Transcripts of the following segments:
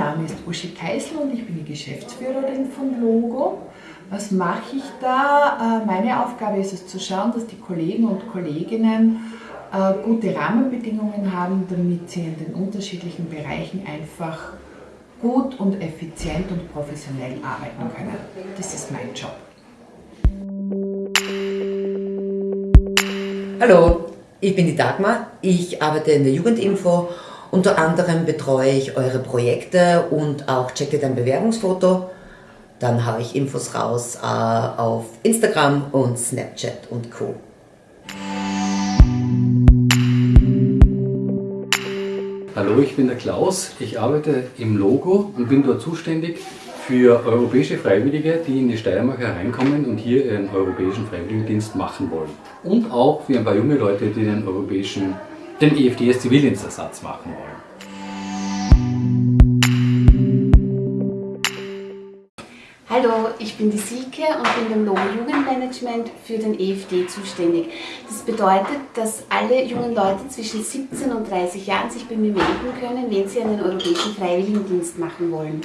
Name ist Uschi Keisel und ich bin die Geschäftsführerin von Logo. Was mache ich da? Äh, meine Aufgabe ist es zu schauen, dass die Kollegen und Kolleginnen äh, gute Rahmenbedingungen haben, damit sie in den unterschiedlichen Bereichen einfach gut und effizient und professionell arbeiten können. Das ist mein Job. Hallo, ich bin die Dagmar. Ich arbeite in der Jugendinfo. Unter anderem betreue ich eure Projekte und auch checke dein Bewerbungsfoto. Dann habe ich Infos raus äh, auf Instagram und Snapchat und Co. Hallo, ich bin der Klaus. Ich arbeite im Logo und bin dort zuständig für europäische Freiwillige, die in die Steiermark hereinkommen und hier ihren europäischen Freiwilligendienst machen wollen. Und auch für ein paar junge Leute, die den europäischen, den EFDS Zivildienstersatz machen wollen. Hallo, ich bin die Sieke und bin im Logo Jugendmanagement für den EFD zuständig. Das bedeutet, dass alle jungen Leute zwischen 17 und 30 Jahren sich bei mir melden können, wenn sie einen europäischen Freiwilligendienst machen wollen.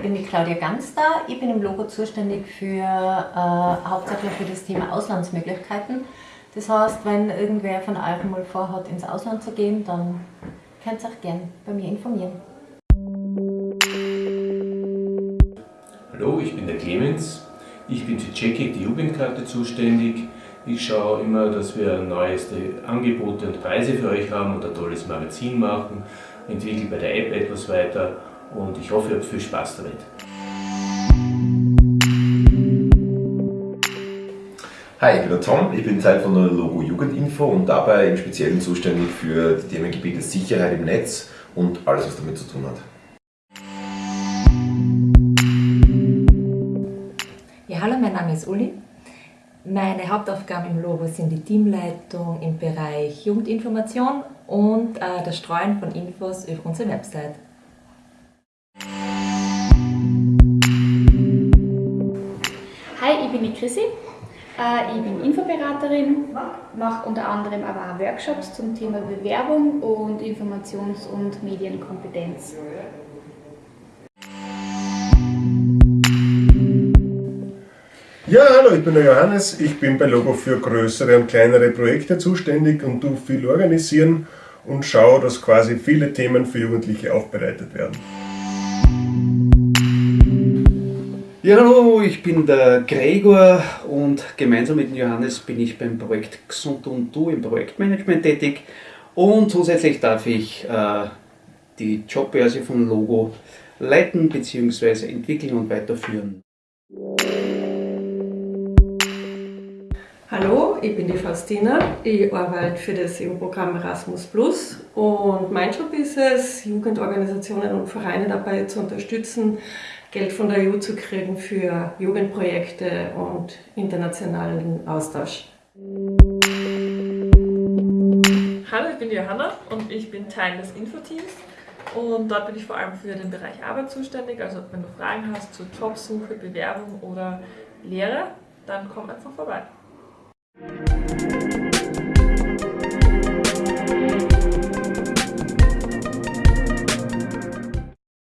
Ich bin die Claudia Ganster. Ich bin im Logo zuständig für äh, hauptsächlich für das Thema Auslandsmöglichkeiten. Das heißt, wenn irgendwer von euch mal vorhat, ins Ausland zu gehen, dann könnt ihr euch gerne bei mir informieren. Hallo, ich bin der Clemens. Ich bin für Checkig, die Jugendkarte, zuständig. Ich schaue immer, dass wir neueste Angebote und Preise für euch haben und ein tolles Magazin machen, entwickle bei der App etwas weiter und ich hoffe, ihr habt viel Spaß damit. Hi, ich bin der Tom, ich bin Teil von der Logo Jugendinfo und dabei im Speziellen zuständig für die Themengebiete Sicherheit im Netz und alles, was damit zu tun hat. Ja, hallo, mein Name ist Uli. Meine Hauptaufgaben im Logo sind die Teamleitung im Bereich Jugendinformation und äh, das Streuen von Infos über unsere Website. Chrissy. Äh, ich bin Infoberaterin, mache unter anderem aber auch Workshops zum Thema Bewerbung und Informations- und Medienkompetenz. Ja, hallo, ich bin der Johannes. Ich bin bei Logo für größere und kleinere Projekte zuständig und tu viel organisieren und schaue, dass quasi viele Themen für Jugendliche aufbereitet werden. Ja, hallo, ich bin der Gregor und gemeinsam mit Johannes bin ich beim Projekt Gesund und Du im Projektmanagement tätig und zusätzlich darf ich äh, die Jobbörse von Logo leiten bzw. entwickeln und weiterführen. Hallo, ich bin die Faustina. Ich arbeite für das EU-Programm Erasmus Plus und mein Job ist es, Jugendorganisationen und Vereine dabei zu unterstützen, Geld von der EU zu kriegen für Jugendprojekte und internationalen Austausch. Hallo, ich bin Johanna und ich bin Teil des Infoteams und dort bin ich vor allem für den Bereich Arbeit zuständig. Also wenn du Fragen hast zur Jobsuche, Bewerbung oder Lehre, dann komm einfach vorbei.